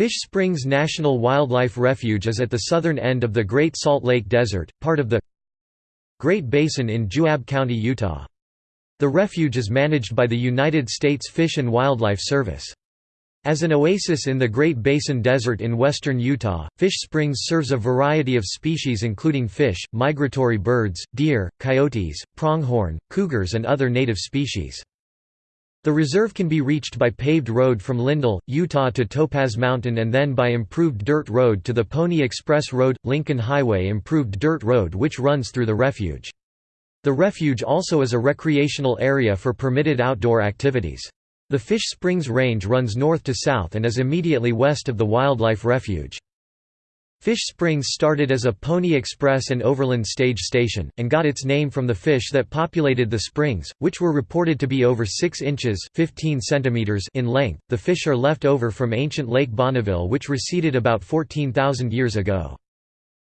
Fish Springs National Wildlife Refuge is at the southern end of the Great Salt Lake Desert, part of the Great Basin in Juab County, Utah. The refuge is managed by the United States Fish and Wildlife Service. As an oasis in the Great Basin Desert in western Utah, Fish Springs serves a variety of species including fish, migratory birds, deer, coyotes, pronghorn, cougars and other native species. The reserve can be reached by paved road from Lindell, Utah to Topaz Mountain and then by improved dirt road to the Pony Express Road – Lincoln Highway improved dirt road which runs through the refuge. The refuge also is a recreational area for permitted outdoor activities. The Fish Springs Range runs north to south and is immediately west of the wildlife refuge. Fish Springs started as a Pony Express and Overland stage station, and got its name from the fish that populated the springs, which were reported to be over 6 inches 15 centimeters in length. The fish are left over from ancient Lake Bonneville which receded about 14,000 years ago.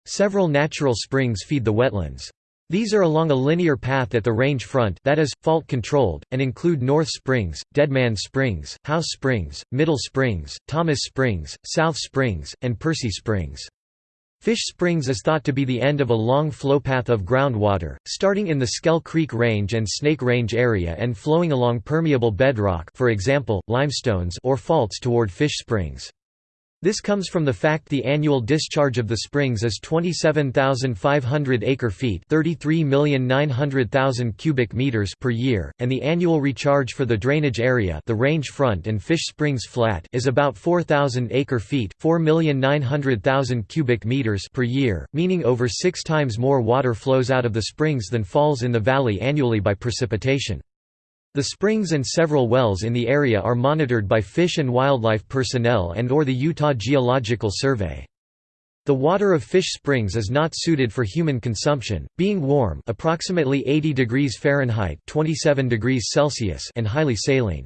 Several natural springs feed the wetlands. These are along a linear path at the range front that is, fault-controlled, and include North Springs, Deadman Springs, House Springs, Middle Springs, Thomas Springs, South Springs, and Percy Springs. Fish Springs is thought to be the end of a long flowpath of groundwater, starting in the Schell Creek Range and Snake Range area and flowing along permeable bedrock for example, limestones or faults toward Fish Springs. This comes from the fact the annual discharge of the springs is 27,500 acre-feet cubic meters per year, and the annual recharge for the drainage area the range front and Fish Springs Flat is about 4,000 acre-feet cubic meters per year, meaning over six times more water flows out of the springs than falls in the valley annually by precipitation. The springs and several wells in the area are monitored by Fish and Wildlife personnel and or the Utah Geological Survey. The water of Fish Springs is not suited for human consumption, being warm approximately 80 degrees Fahrenheit 27 degrees Celsius and highly saline.